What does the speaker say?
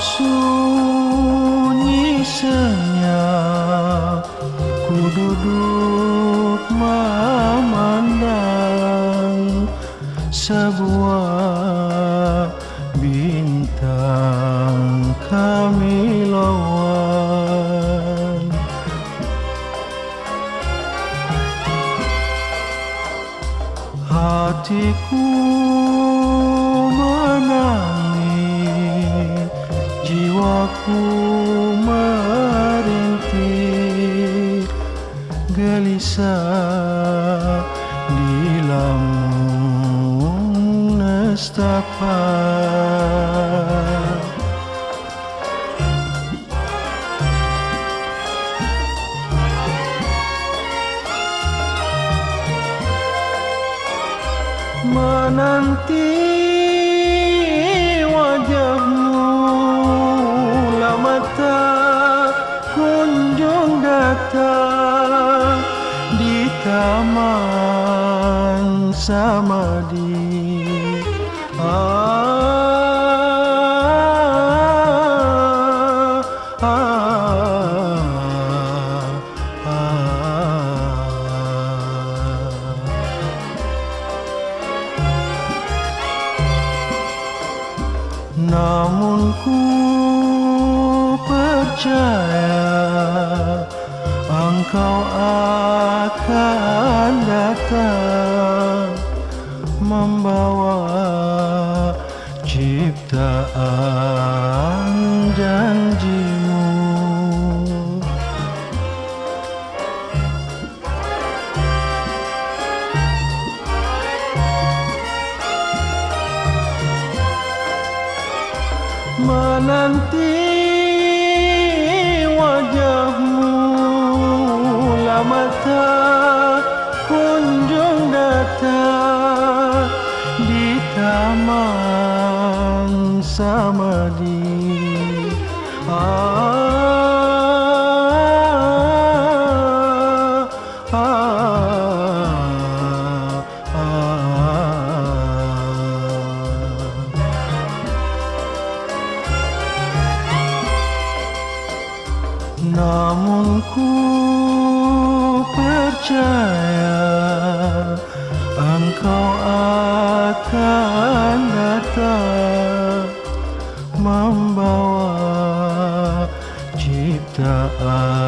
sunyi senyap. Ku duduk memandang Sebuah bintang kami lawan. Hatiku Jiwaku merintih Gelisah di lamun nestapa. Menanti taman samadi ah, ah, ah. Namun ku percaya Engkau akan datang Membawa ciptaan janjimu. Menanti wajahmu taman samadi ah, ah, ah. Namun ku percaya Engkau akan datang membawa ciptaan.